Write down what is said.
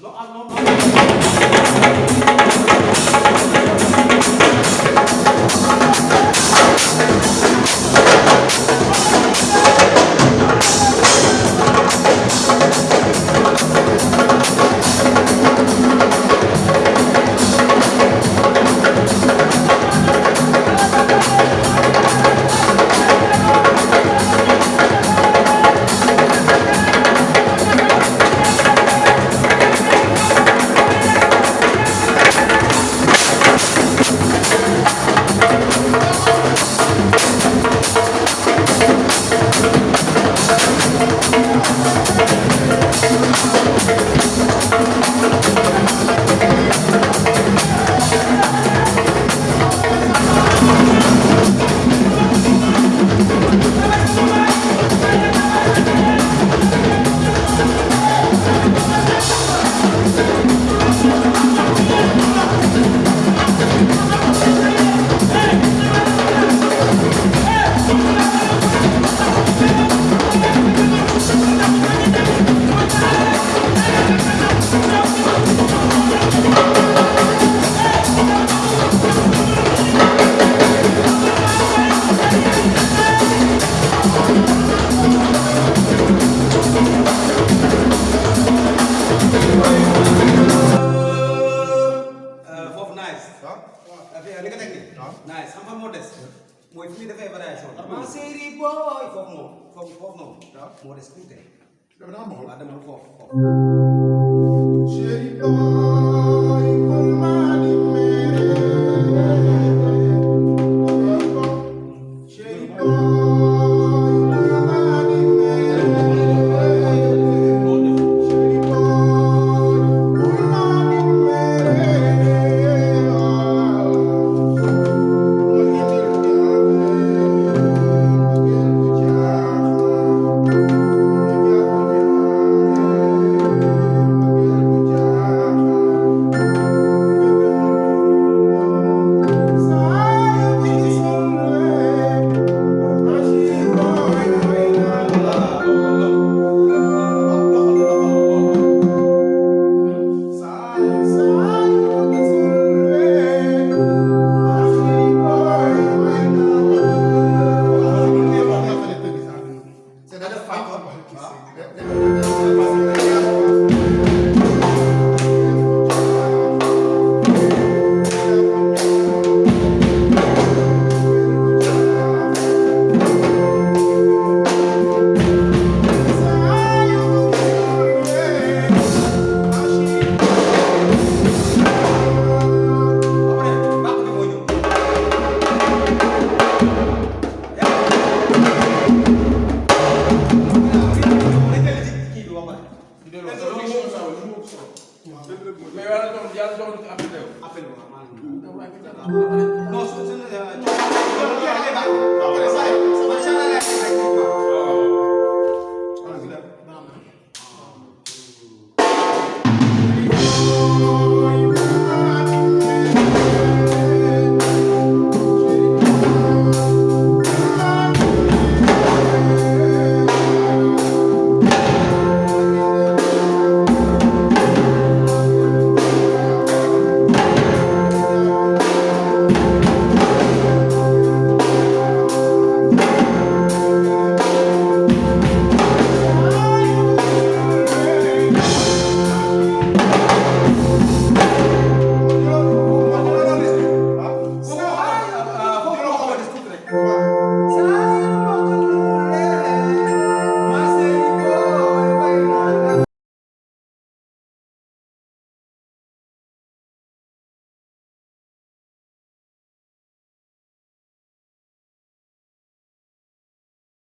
No, no, no. Nice. Xam nga moo des mooy fi muy defee variation ma série boy. Foofu moom foofu foofu noonu moo des tuuti dama naa ma xool. waaw demal foofu foofu Chéri boy, kul ma Allah